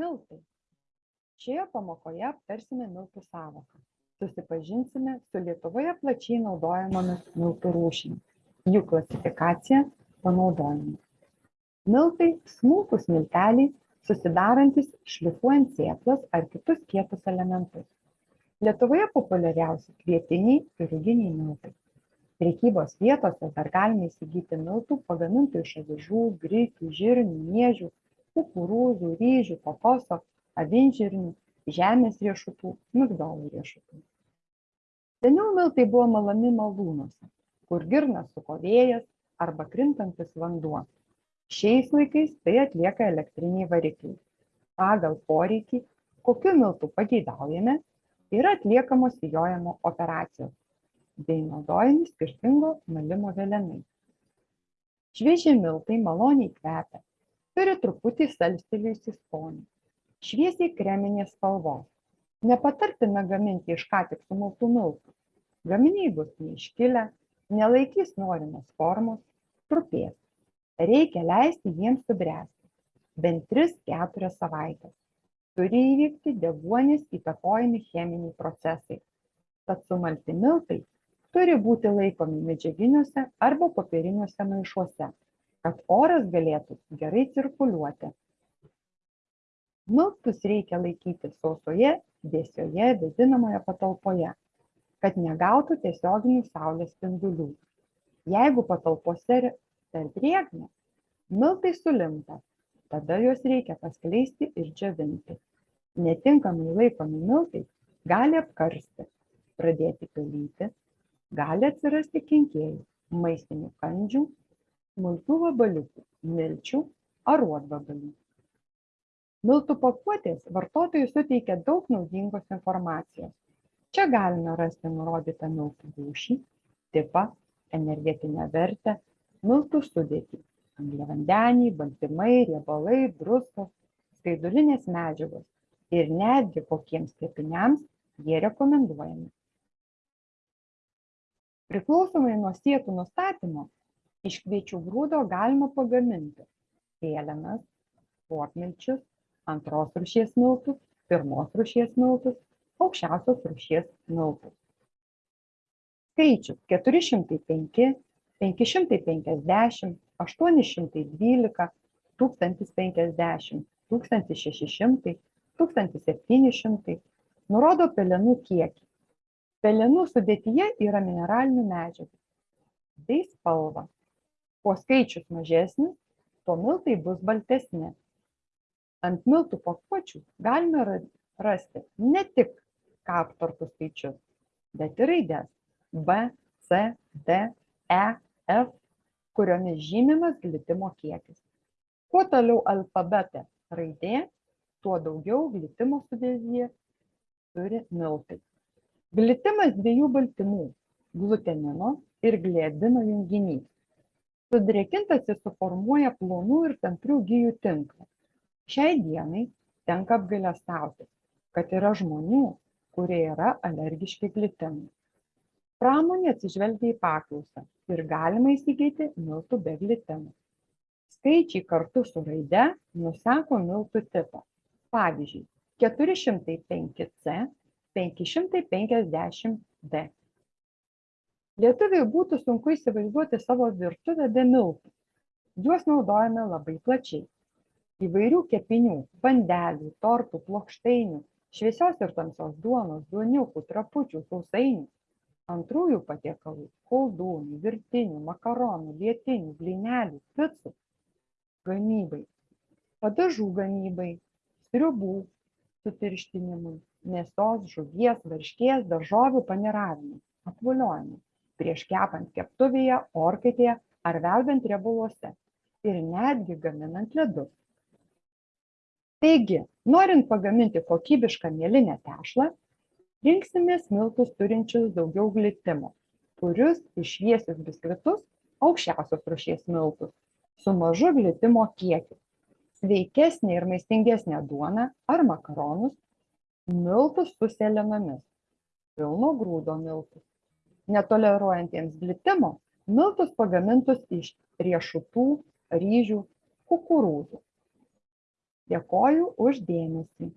miltai. Šioje pamokoje aptarsime miltų sąvoką. Susipažinsime su lietuvoje plačiai naudojamomis miltų rūšimis. Jų klasifikacija panaudojimu miltai smulkūs milteliai susidarantys šlifuojant sėklas ar kitus kietus elementus. Lietuvoje populiariausi kvietiniai ir ruginiai miltai. Prekybos vietose dar galime įsigyti miltų pagamintų iš avižų grikių žirnių miežių kukurūzų ryžių kokoso avinžirnių žemės riešutų migdolų riešutų. Seniau miltai buvo malami malūnuose kur girnas suko vėjas arba krintantis vanduo. Šiais laikais tai atlieka elektriniai varikliai. Pagal poreikį kokių miltų pageidaujame yra atliekamos sijojimo operacijos bei naudojami skirtingo malimo velenai švieži miltai maloniai kvepia turi truputį salstelėjusį skonį. Šviesiai kreminės spalvos nepatartina gaminti iš ką tik sumaltų miltų. Gaminiai bus neiškilę nelaikys norimos formos trupės. Reikia leisti jiems subręsti bent tris keturias savaites turi įvykti deguonies įtakojami cheminiai procesai. Tad sumalti miltai turi būti laikomi medžiaginiuose arba popieriniuose maišuose kad oras galėtų gerai cirkuliuoti. Miltus reikia laikyti sausoje, vėsioje, vėdinamoje patalpoje, kad negautų tiesioginių saulės spindulių. Jeigu patalpose per drėgna, miltai sulimta, tada juos reikia paskleisti ir džiovinti. Netinkamai laikomi miltai gali apkarsti, pradėti pelyti, gali atsirasti kenkėjų, maistinių kandžių smulkių vabaliukų milčių aruodvabalių miltų pakuotės vartotojui suteikia daug naudingos informacijos. Čia galime rasti nurodytą miltų rūšį tipą energetinę vertę miltų sudėtį angliavandeniai baltymai riebalai druskos skaidulinės medžiagos ir netgi kokiems kepiniams jie rekomenduojami. Priklausomai nuo siekių nustatymo iš kviečių grūdo galima pagaminti pėlenas popmilčius antros rūšies miltus pirmos rūšies miltus aukščiausios rūšies miltus. Skaičius keturi šimtai penki penki šimtai penkiasdešimt aštuoni šimtai dvylika tūkstantis penkiasdešimt tūkstantis šeši šimtai tūkstantis septyni šimtai. Nurodo pelenų kiekį. Pelenų sudėtyje yra mineralinių medžiagų. Bei spalvą kuo skaičius mažesnis tuo miltai bus baltesni. Ant miltų pakuočių galime rasti ne tik kaptartų skaičius bet ir raides b c d e f kuriomis žymimas glitimo kiekis. Kuo toliau alfabete raidė tuo daugiau glitimo sudėtyje turi miltai. Glitimas dviejų baltymų glutenino ir gliadino junginys Sudrėkintas jis suformuoja plonų ir tamprių gijų tinklą. Šiai dienai tenka apgailestauti, kad yra žmonių, kurie yra alergiški glitinui. Pramonė atsižvelgia į paklausą ir galima įsigyti miltų be glitino. Skaičiai kartu su raide nusako miltų tipą. Pavyzdžiui, 405C, 550D lietuviui būtų sunku įsivaizduoti savo virtuvę be miltų. Juos naudojame labai plačiai. Įvairių kepinių bandelių tortų plokštainių šviesios ir tamsios duonos duoniukų trapučių sausainių antrųjų patiekalų koldūnų virtinių makaronų lietinių blynelių picų gamybai padažų gamybai sriubų sutirštinimui mėsos žuvies varškės daržovių paniravimui apvoliojimui prieš kepant keptuvėje orkaitėje ar verdant riebaluose ir netgi gaminant ledus. Taigi norint pagaminti kokybišką mielinę tešlą rinksimės miltus turinčius daugiau glitimo purius ir šviesius biskvitus aukščiausios rūšies miltus su mažu glitimo kiekiu. Sveikesnę ir maistingesnę duoną ar makaronus miltus su sėlenomis pilno grūdo miltus netoleruojantiems glitimo miltus pagamintus iš riešutų ryžių kukurūzų. Dėkoju už dėmesį